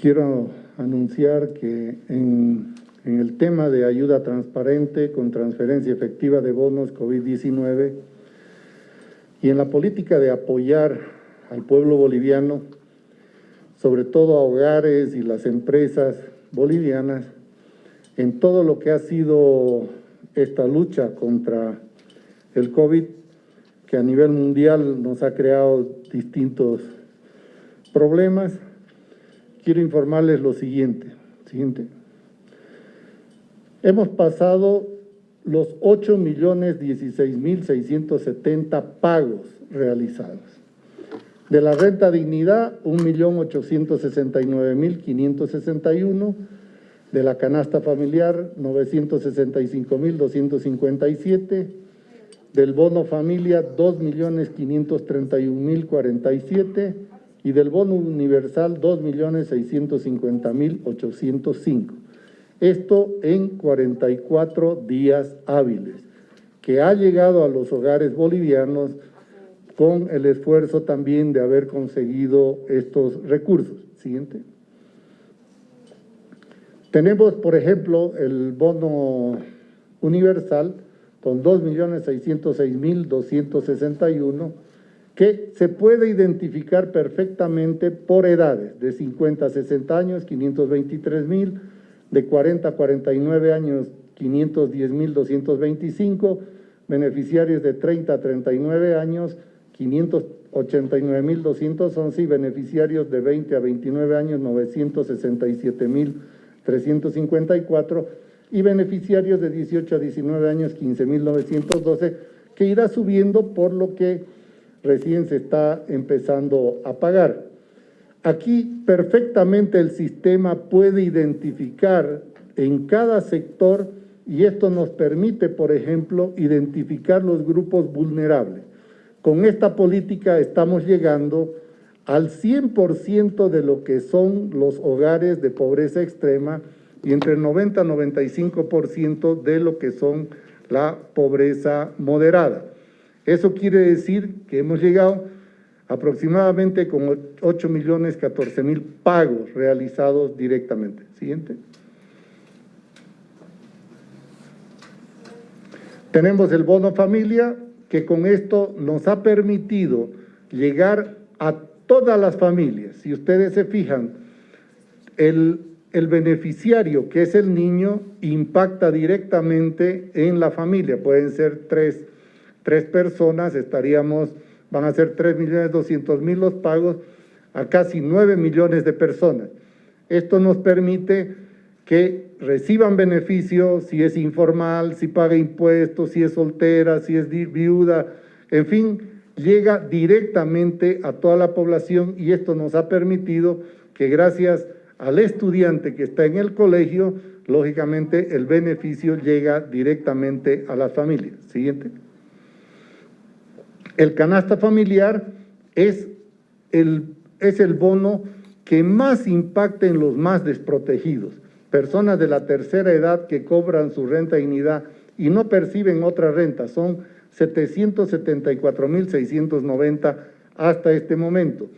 quiero anunciar que en, el tema de ayuda transparente con transferencia efectiva de bonos COVID-19 y en la política de apoyar al pueblo boliviano, sobre todo a hogares y las empresas bolivianas, en todo lo que ha sido esta lucha contra el COVID, que a nivel mundial nos ha creado distintos problemas, quiero informarles lo siguiente. siguiente. Hemos pasado los 8 millones 16 mil 670 pagos realizados. De la renta dignidad, 1 millón 869 mil 561. De la canasta familiar, 965 mil 257. Del bono familia, 2 millones 531 mil 47 y del bono universal 2.650.805. Esto en 44 días hábiles, que ha llegado a los hogares bolivianos con el esfuerzo también de haber conseguido estos recursos. Siguiente. Tenemos, por ejemplo, el bono universal con 2.606.261 que se puede identificar perfectamente por edades, de 50 a 60 años, 523 mil, de 40 a 49 años, 510 mil 225, beneficiarios de 30 a 39 años, 589 mil 211 y beneficiarios de 20 a 29 años, 967 mil 354 y beneficiarios de 18 a 19 años, 15 mil 912, que irá subiendo por lo que recién se está empezando a pagar. Aquí perfectamente el sistema puede identificar en cada sector y esto nos permite, por ejemplo, identificar los grupos vulnerables. Con esta política estamos llegando al 100% de lo que son los hogares de pobreza extrema y entre el 90 y 95% de lo que son la pobreza moderada. Eso quiere decir que hemos llegado aproximadamente con 8 millones 14 mil pagos realizados directamente. Siguiente. Tenemos el bono familia, que con esto nos ha permitido llegar a todas las familias. Si ustedes se fijan, el, el beneficiario, que es el niño, impacta directamente en la familia. Pueden ser tres tres personas, estaríamos, van a ser 3 millones 200 mil los pagos a casi 9 millones de personas. Esto nos permite que reciban beneficios, si es informal, si paga impuestos, si es soltera, si es viuda, en fin, llega directamente a toda la población y esto nos ha permitido que gracias al estudiante que está en el colegio, lógicamente el beneficio llega directamente a las familias. Siguiente. El canasta familiar es el, es el bono que más impacta en los más desprotegidos, personas de la tercera edad que cobran su renta dignidad y no perciben otra renta, son 774.690 hasta este momento.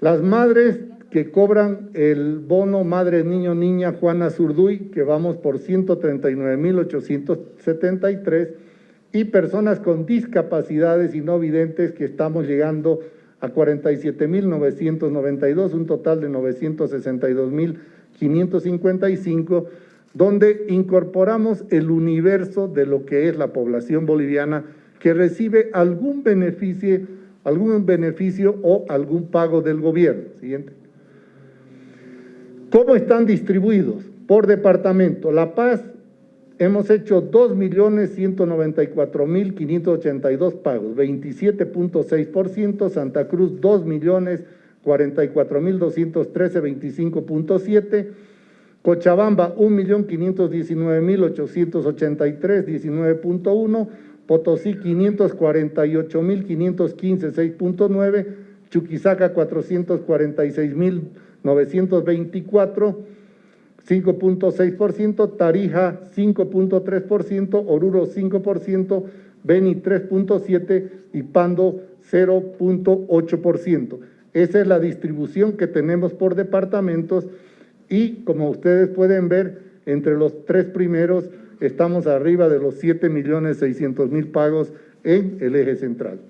Las madres que cobran el bono Madre Niño Niña Juana Zurduy, que vamos por 139.873, y personas con discapacidades y no videntes que estamos llegando a 47.992, un total de 962.555, donde incorporamos el universo de lo que es la población boliviana que recibe algún beneficio, algún beneficio o algún pago del gobierno. Siguiente. ¿Cómo están distribuidos? Por departamento. La Paz hemos hecho 2.194.582 pagos, 27.6%, Santa Cruz 2.044.213, 25.7%, Cochabamba 1.519.883, 19.1%, Potosí 548.515, 6.9%, Chuquisaca 446.924, 5.6%, Tarija 5.3%, Oruro 5%, Beni 3.7% y Pando 0.8%. esa es la distribución que tenemos por departamentos y como ustedes pueden ver, entre los tres primeros estamos arriba de los 7 millones 600 mil pagos en el eje central.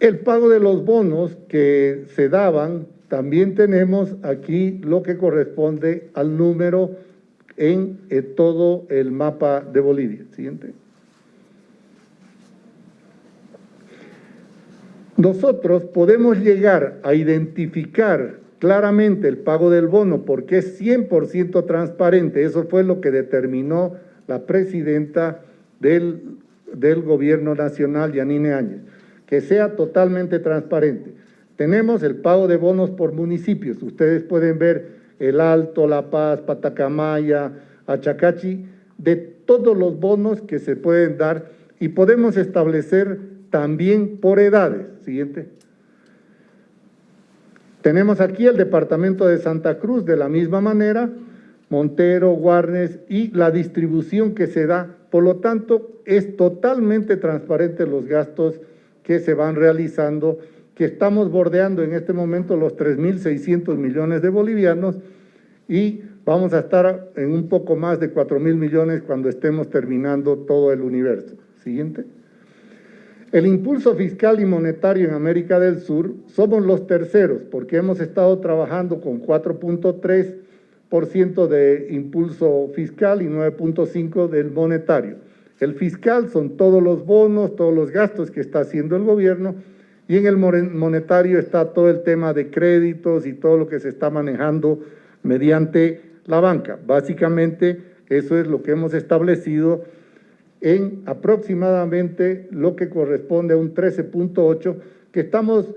El pago de los bonos que se daban, también tenemos aquí lo que corresponde al número en eh, todo el mapa de Bolivia. Siguiente. Nosotros podemos llegar a identificar claramente el pago del bono porque es 100% transparente. Eso fue lo que determinó la presidenta del, del gobierno nacional, Yanine Áñez, que sea totalmente transparente. Tenemos el pago de bonos por municipios. Ustedes pueden ver El Alto, La Paz, Patacamaya, Achacachi, de todos los bonos que se pueden dar y podemos establecer también por edades. Siguiente. Tenemos aquí el departamento de Santa Cruz de la misma manera, Montero, Guarnes y la distribución que se da. Por lo tanto, es totalmente transparente los gastos que se van realizando, que estamos bordeando en este momento los 3.600 millones de bolivianos y vamos a estar en un poco más de 4.000 millones cuando estemos terminando todo el universo. Siguiente. El impulso fiscal y monetario en América del Sur somos los terceros porque hemos estado trabajando con 4.3% de impulso fiscal y 9.5% del monetario. El fiscal son todos los bonos, todos los gastos que está haciendo el gobierno y en el monetario está todo el tema de créditos y todo lo que se está manejando mediante la banca. Básicamente eso es lo que hemos establecido en aproximadamente lo que corresponde a un 13.8, que estamos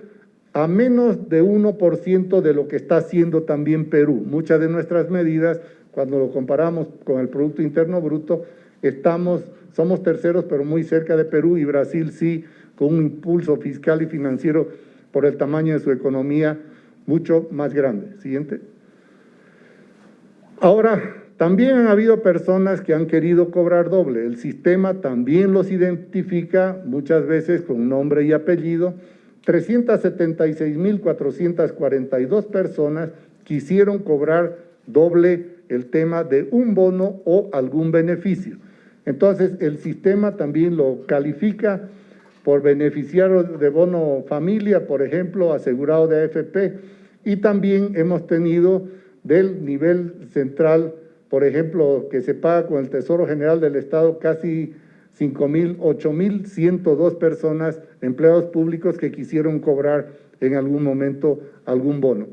a menos de 1% de lo que está haciendo también Perú. Muchas de nuestras medidas, cuando lo comparamos con el Producto Interno Bruto, estamos, somos terceros, pero muy cerca de Perú y Brasil sí, con un impulso fiscal y financiero por el tamaño de su economía mucho más grande. Siguiente. Ahora, también han habido personas que han querido cobrar doble. El sistema también los identifica muchas veces con nombre y apellido. 376.442 personas quisieron cobrar doble el tema de un bono o algún beneficio. Entonces, el sistema también lo califica por beneficiario de bono familia, por ejemplo, asegurado de AFP, y también hemos tenido del nivel central por ejemplo, que se paga con el Tesoro General del Estado casi 5.000, 8.102 personas, empleados públicos que quisieron cobrar en algún momento algún bono.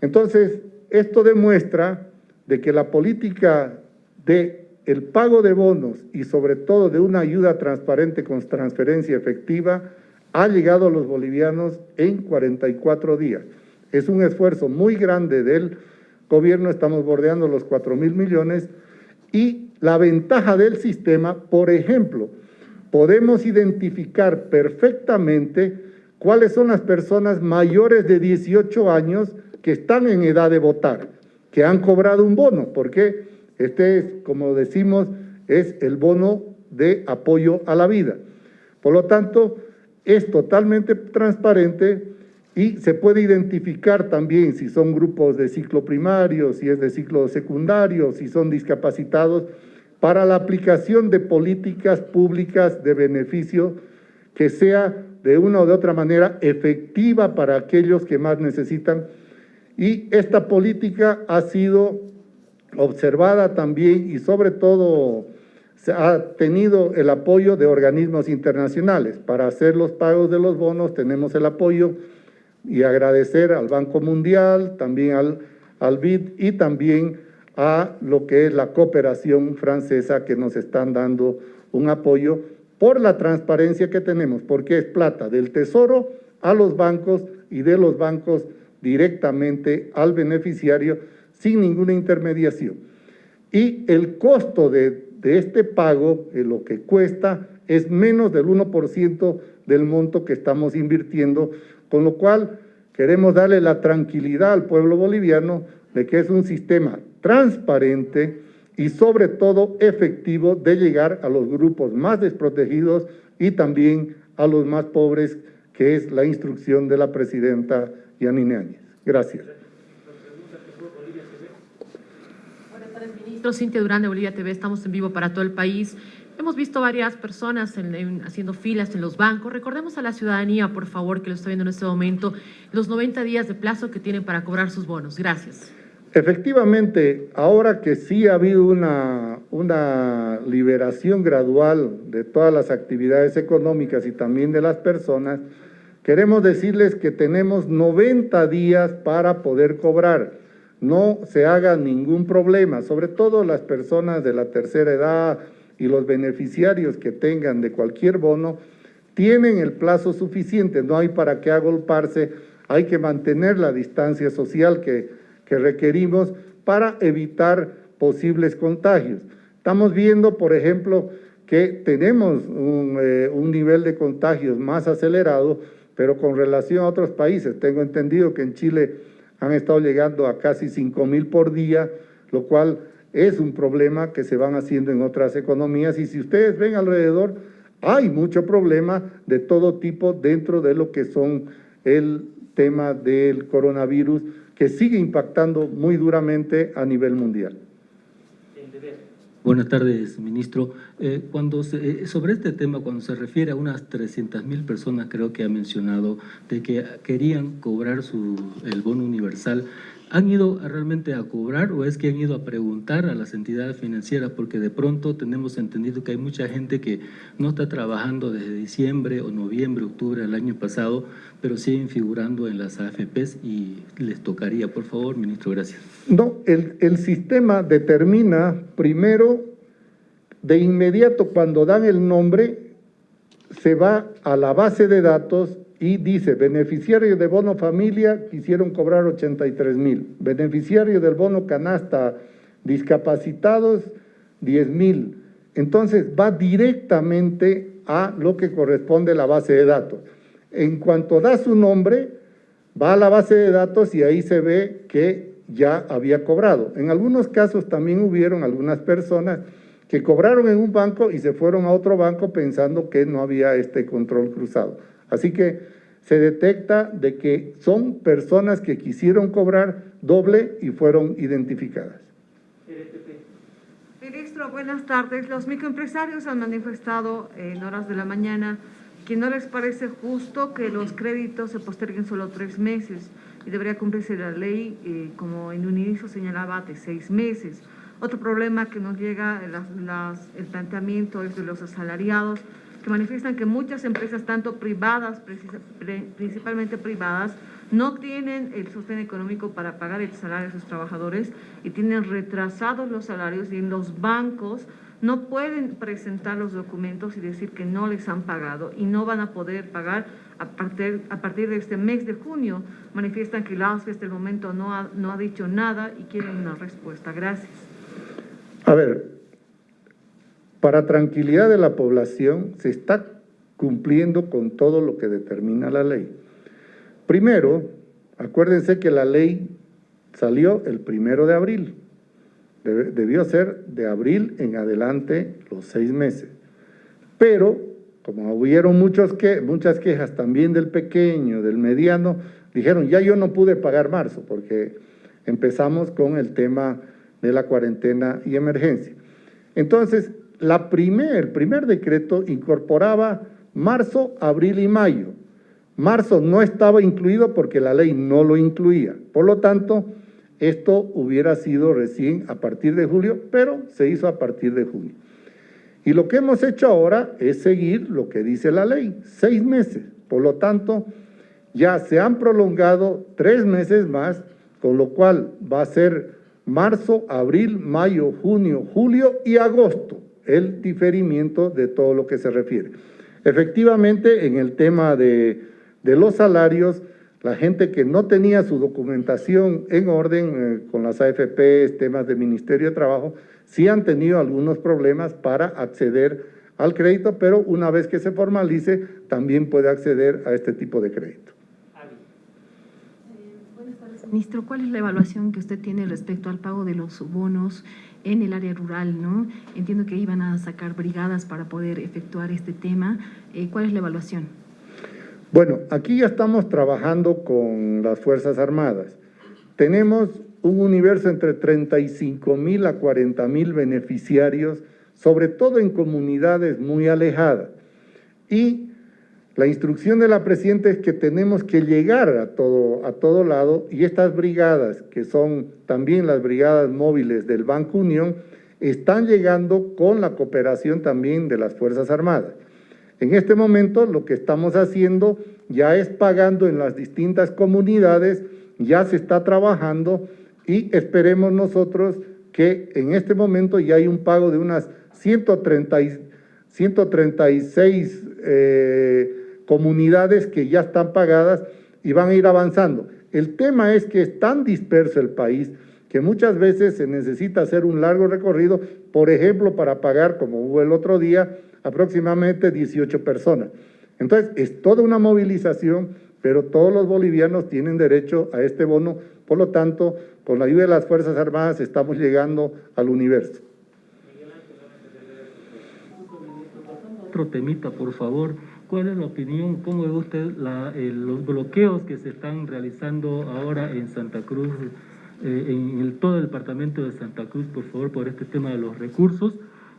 Entonces, esto demuestra de que la política de el pago de bonos y sobre todo de una ayuda transparente con transferencia efectiva ha llegado a los bolivianos en 44 días. Es un esfuerzo muy grande del gobierno. Estamos bordeando los 4 mil millones. Y la ventaja del sistema, por ejemplo, podemos identificar perfectamente cuáles son las personas mayores de 18 años que están en edad de votar, que han cobrado un bono, porque este es, como decimos, es el bono de apoyo a la vida. Por lo tanto, es totalmente transparente, y se puede identificar también si son grupos de ciclo primario, si es de ciclo secundario, si son discapacitados, para la aplicación de políticas públicas de beneficio que sea de una o de otra manera efectiva para aquellos que más necesitan. Y esta política ha sido observada también y sobre todo se ha tenido el apoyo de organismos internacionales. Para hacer los pagos de los bonos tenemos el apoyo y agradecer al Banco Mundial, también al, al BID y también a lo que es la cooperación francesa que nos están dando un apoyo por la transparencia que tenemos, porque es plata del Tesoro a los bancos y de los bancos directamente al beneficiario sin ninguna intermediación. Y el costo de, este pago, lo que cuesta, es menos del 1% del monto que estamos invirtiendo con lo cual, queremos darle la tranquilidad al pueblo boliviano de que es un sistema transparente y sobre todo efectivo de llegar a los grupos más desprotegidos y también a los más pobres que es la instrucción de la presidenta Yanine Áñez. Gracias. Cintia Durán de Bolivia TV. Estamos en vivo para todo el país. Hemos visto varias personas en- en- haciendo filas en los bancos. Recordemos a la ciudadanía, por favor, que lo está viendo en este momento, los 90 días de plazo que tienen para cobrar sus bonos. Gracias. Efectivamente, ahora que sí ha habido una, una liberación gradual de todas las actividades económicas y también de las personas, queremos decirles que tenemos 90 días para poder cobrar. No se haga ningún problema, sobre todo las personas de la tercera edad y los beneficiarios que tengan de cualquier bono, tienen el plazo suficiente, no hay para qué agolparse, hay que mantener la distancia social que, que requerimos para evitar posibles contagios. Estamos viendo, por ejemplo, que tenemos un, eh, un nivel de contagios más acelerado, pero con relación a otros países, tengo entendido que en Chile han estado llegando a casi 5 mil por día, lo cual es un problema que se van haciendo en otras economías y si ustedes ven alrededor, hay mucho problema de todo tipo dentro de lo que son el tema del coronavirus que sigue impactando muy duramente a nivel mundial. Buenas tardes, ministro. Eh, cuando se- eh, sobre este tema, cuando se refiere a unas 300 mil personas, creo que ha mencionado, de que querían cobrar su, el bono universal, ¿han ido realmente a cobrar o es que han ido a preguntar a las entidades financieras? Porque de pronto tenemos entendido que hay mucha gente que no está trabajando desde diciembre o noviembre, octubre del año pasado, pero siguen figurando en las AFPs y les tocaría, por favor, ministro, gracias. No, el sistema determina primero, de inmediato cuando dan el nombre, se va a la base de datos y dice, beneficiarios de bono familia quisieron cobrar 83 mil, beneficiarios del bono canasta discapacitados 10 mil. Entonces va directamente a lo que corresponde a la base de datos. En cuanto da su nombre, va a la base de datos y ahí se ve que ya había cobrado. En algunos casos también hubieron algunas personas que cobraron en un banco y se fueron a otro banco pensando que no había este control cruzado. Así que se detecta de que son personas que quisieron cobrar doble y fueron identificadas. Ministro, buenas tardes. Los microempresarios han manifestado en horas de la mañana que no les parece justo que los créditos se posterguen solo tres meses y debería cumplirse la ley, eh, como en un inicio señalaba, de seis meses. Otro problema que nos llega, las- las- el planteamiento es de los asalariados, que manifiestan que muchas empresas, tanto privadas, principalmente privadas, no tienen el sostén económico para pagar el salario de sus trabajadores y tienen retrasados los salarios y en los bancos no pueden presentar los documentos y decir que no les han pagado y no van a poder pagar a partir, a partir de este mes de junio. Manifiestan que la ASFE hasta el momento no ha, no ha dicho nada y quieren una respuesta. Gracias. A ver, para tranquilidad de la población se está cumpliendo con todo lo que determina la ley. Primero, acuérdense que la ley salió el primero de abril. Debió ser de abril en adelante los seis meses. Pero, como hubieron muchos que, muchas quejas también del pequeño, del mediano, dijeron, ya yo no pude pagar marzo, porque empezamos con el tema de la cuarentena y emergencia. Entonces, el primer decreto incorporaba marzo, abril y mayo. Marzo no estaba incluido porque la ley no lo incluía. Por lo tanto, esto hubiera sido recién a partir de julio, pero se hizo a partir de junio. Y lo que hemos hecho ahora es seguir lo que dice la ley, seis meses. Por lo tanto, ya se han prolongado tres meses más, con lo cual va a ser marzo, abril, mayo, junio, julio y agosto el diferimiento de todo lo que se refiere. Efectivamente, en el tema de, los salarios, la gente que no tenía su documentación en orden eh, con las AFPs, temas del Ministerio de Trabajo, sí han tenido algunos problemas para acceder al crédito, pero una vez que se formalice, también puede acceder a este tipo de crédito. Ministro. ¿Cuál es la evaluación que usted tiene respecto al pago de los bonos en el área rural? ¿no? Entiendo que iban a sacar brigadas para poder efectuar este tema. Eh, ¿Cuál es la evaluación? Bueno, aquí ya estamos trabajando con las Fuerzas Armadas. Tenemos un universo entre 35 mil a 40 mil beneficiarios, sobre todo en comunidades muy alejadas. Y la instrucción de la Presidenta es que tenemos que llegar a todo, a todo lado y estas brigadas, que son también las brigadas móviles del Banco Unión, están llegando con la cooperación también de las Fuerzas Armadas. En este momento lo que estamos haciendo ya es pagando en las distintas comunidades, ya se está trabajando y esperemos nosotros que en este momento ya hay un pago de unas 130, 136 eh, comunidades que ya están pagadas y van a ir avanzando. El tema es que es tan disperso el país que muchas veces se necesita hacer un largo recorrido, por ejemplo, para pagar, como hubo el otro día, aproximadamente 18 personas. Entonces, es toda una movilización, pero todos los bolivianos tienen derecho a este bono, por lo tanto, con la ayuda de las Fuerzas Armadas estamos llegando al universo. Otro temita, por favor. ¿Cuál es la opinión, cómo ve usted los bloqueos que se están realizando ahora en Santa Cruz, eh, en todo el departamento de Santa Cruz, por favor, por este tema de los recursos?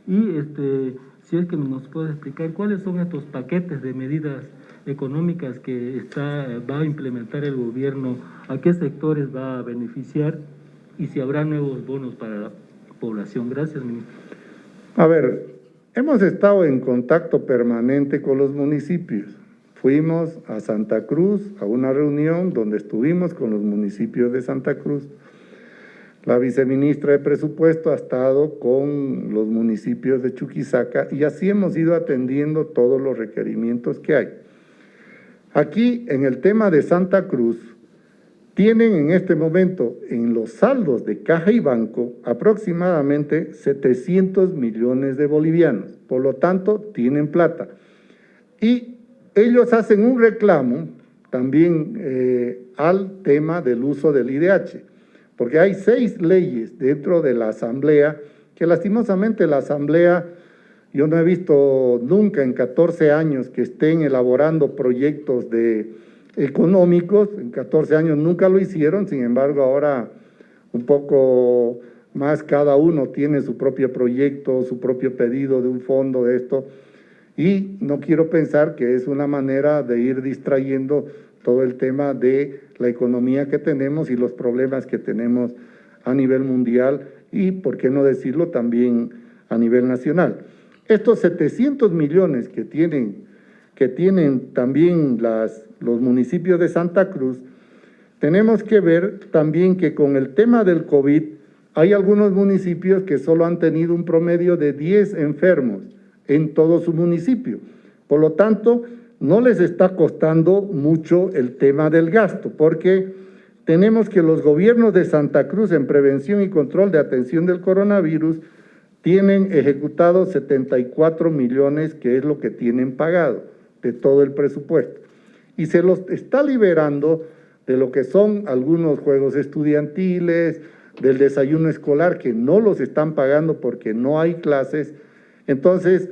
Y este, si es que nos puede explicar cuáles son estos paquetes de medidas económicas que está, va a implementar el gobierno, a qué sectores va a beneficiar y si habrá nuevos bonos para la población. Gracias, ministro. A ver, Hemos estado en contacto permanente con los municipios. Fuimos a Santa Cruz a una reunión donde estuvimos con los municipios de Santa Cruz. La viceministra de Presupuesto ha estado con los municipios de Chuquisaca y así hemos ido atendiendo todos los requerimientos que hay. Aquí, en el tema de Santa Cruz, tienen en este momento en los saldos de caja y banco aproximadamente 700 millones de bolivianos. Por lo tanto, tienen plata. Y ellos hacen un reclamo también eh, al tema del uso del IDH, porque hay seis leyes dentro de la Asamblea que lastimosamente la Asamblea, yo no he visto nunca en 14 años que estén elaborando proyectos de económicos, en 14 años nunca lo hicieron, sin embargo ahora un poco más cada uno tiene su propio proyecto, su propio pedido de un fondo de esto, y no quiero pensar que es una manera de ir distrayendo todo el tema de la economía que tenemos y los problemas que tenemos a nivel mundial y, por qué no decirlo, también a nivel nacional. Estos 700 millones que tienen, que tienen también los municipios de Santa Cruz, tenemos que ver también que con el tema del COVID hay algunos municipios que solo han tenido un promedio de 10 enfermos en todo su municipio. Por lo tanto, no les está costando mucho el tema del gasto, porque tenemos que los gobiernos de Santa Cruz en prevención y control de atención del coronavirus tienen ejecutado 74 millones, que es lo que tienen pagado de todo el presupuesto y se los está liberando de lo que son algunos juegos estudiantiles, del desayuno escolar, que no los están pagando porque no hay clases. Entonces,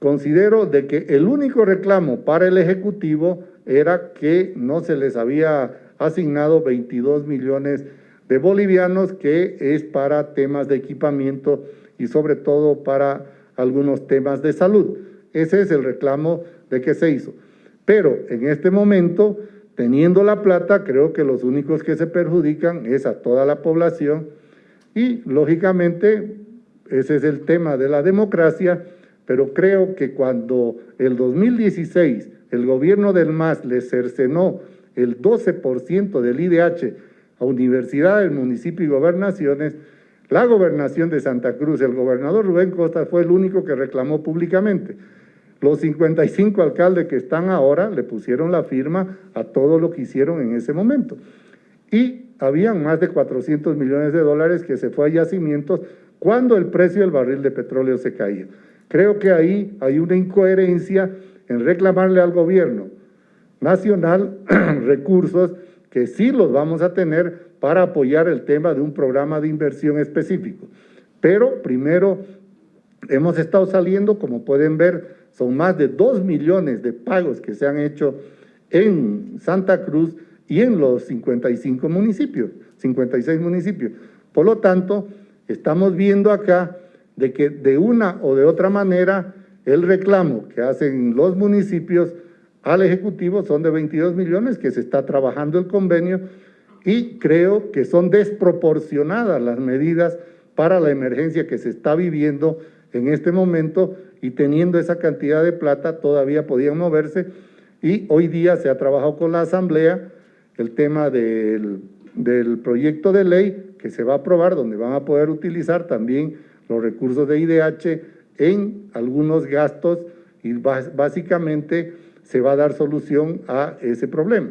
considero de que el único reclamo para el Ejecutivo era que no se les había asignado 22 millones de bolivianos, que es para temas de equipamiento y sobre todo para algunos temas de salud. Ese es el reclamo de que se hizo. Pero en este momento, teniendo la plata, creo que los únicos que se perjudican es a toda la población y, lógicamente, ese es el tema de la democracia, pero creo que cuando el 2016 el gobierno del MAS le cercenó el 12% del IDH a universidades, municipios y gobernaciones, la gobernación de Santa Cruz, el gobernador Rubén Costa fue el único que reclamó públicamente. Los 55 alcaldes que están ahora le pusieron la firma a todo lo que hicieron en ese momento. Y habían más de 400 millones de dólares que se fue a yacimientos cuando el precio del barril de petróleo se caía. Creo que ahí hay una incoherencia en reclamarle al gobierno nacional recursos que sí los vamos a tener para apoyar el tema de un programa de inversión específico. Pero primero hemos estado saliendo, como pueden ver, son más de 2 millones de pagos que se han hecho en Santa Cruz y en los 55 municipios, 56 municipios. Por lo tanto, estamos viendo acá de que de una o de otra manera el reclamo que hacen los municipios al Ejecutivo son de 22 millones, que se está trabajando el convenio y creo que son desproporcionadas las medidas para la emergencia que se está viviendo en este momento y teniendo esa cantidad de plata todavía podían moverse y hoy día se ha trabajado con la Asamblea el tema del, del proyecto de ley que se va a aprobar donde van a poder utilizar también los recursos de IDH en algunos gastos y básicamente se va a dar solución a ese problema.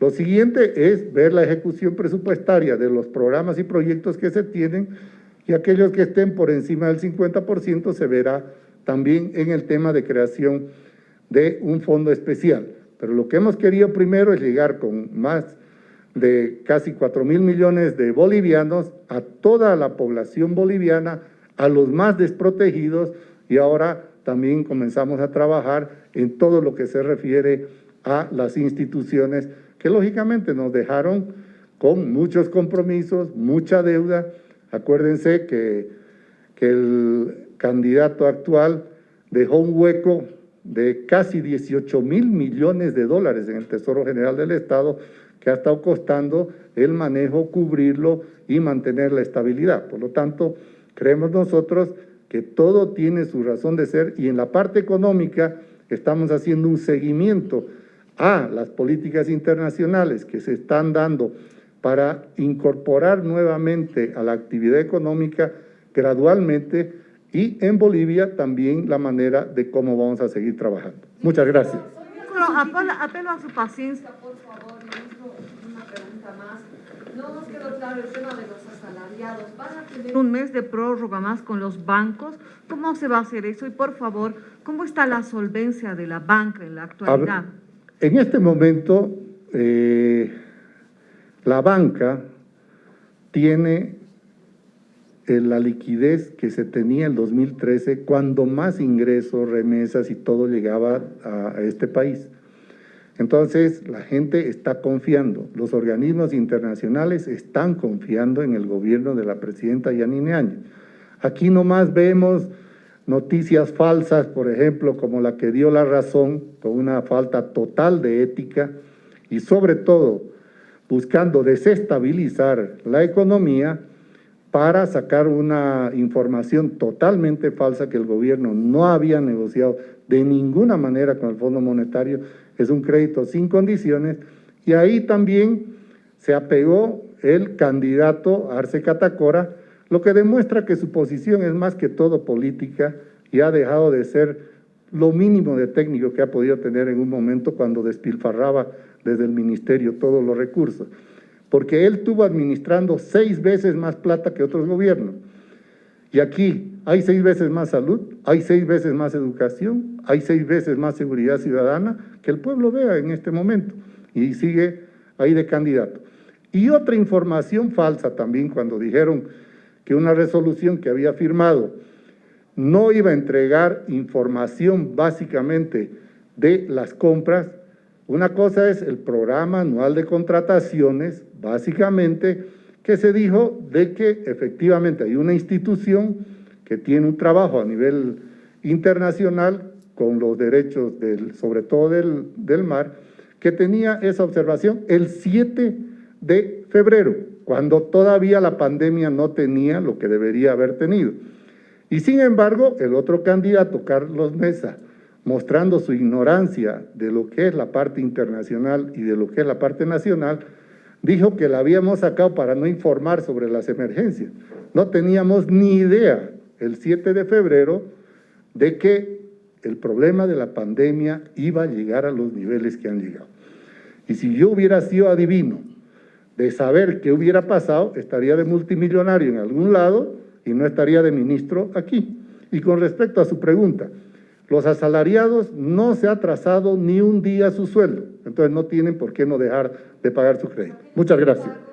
Lo siguiente es ver la ejecución presupuestaria de los programas y proyectos que se tienen y aquellos que estén por encima del 50% se verá también en el tema de creación de un fondo especial. Pero lo que hemos querido primero es llegar con más de casi 4 mil millones de bolivianos a toda la población boliviana, a los más desprotegidos y ahora también comenzamos a trabajar en todo lo que se refiere a las instituciones que lógicamente nos dejaron con muchos compromisos, mucha deuda. Acuérdense que, que el candidato actual dejó un hueco de casi 18 mil millones de dólares en el Tesoro General del Estado que ha estado costando el manejo, cubrirlo y mantener la estabilidad. Por lo tanto, creemos nosotros que todo tiene su razón de ser y en la parte económica estamos haciendo un seguimiento a las políticas internacionales que se están dando para incorporar nuevamente a la actividad económica gradualmente y en Bolivia también la manera de cómo vamos a seguir trabajando. Muchas gracias. Apelo, apelo a su paciencia, por favor, ministro, una pregunta más. No nos quedó claro el tema de los asalariados. ¿Van a tener un mes de prórroga más con los bancos? ¿Cómo se va a hacer eso? Y por favor, ¿cómo está la solvencia de la banca en la actualidad? En este momento, eh, la banca tiene la liquidez que se tenía en 2013 cuando más ingresos, remesas y todo llegaba a, este país. Entonces, la gente está confiando, los organismos internacionales están confiando en el gobierno de la presidenta Yanine Áñez. Aquí nomás vemos noticias falsas, por ejemplo, como la que dio la razón, con una falta total de ética y sobre todo buscando desestabilizar la economía, para sacar una información totalmente falsa que el gobierno no había negociado de ninguna manera con el Fondo Monetario, es un crédito sin condiciones, y ahí también se apegó el candidato Arce Catacora, lo que demuestra que su posición es más que todo política y ha dejado de ser lo mínimo de técnico que ha podido tener en un momento cuando despilfarraba desde el ministerio todos los recursos porque él estuvo administrando seis veces más plata que otros gobiernos. Y aquí hay seis veces más salud, hay seis veces más educación, hay seis veces más seguridad ciudadana, que el pueblo vea en este momento, y sigue ahí de candidato. Y otra información falsa también cuando dijeron que una resolución que había firmado no iba a entregar información básicamente de las compras, una cosa es el programa anual de contrataciones, básicamente, que se dijo de que efectivamente hay una institución que tiene un trabajo a nivel internacional con los derechos, del, sobre todo del, del mar, que tenía esa observación el 7 de febrero, cuando todavía la pandemia no tenía lo que debería haber tenido. Y sin embargo, el otro candidato, Carlos Mesa, mostrando su ignorancia de lo que es la parte internacional y de lo que es la parte nacional, dijo que la habíamos sacado para no informar sobre las emergencias. No teníamos ni idea el 7 de febrero de que el problema de la pandemia iba a llegar a los niveles que han llegado. Y si yo hubiera sido adivino de saber qué hubiera pasado, estaría de multimillonario en algún lado y no estaría de ministro aquí. Y con respecto a su pregunta, los asalariados no se ha trazado ni un día su sueldo, entonces no tienen por qué no dejar de pagar su crédito. Muchas gracias.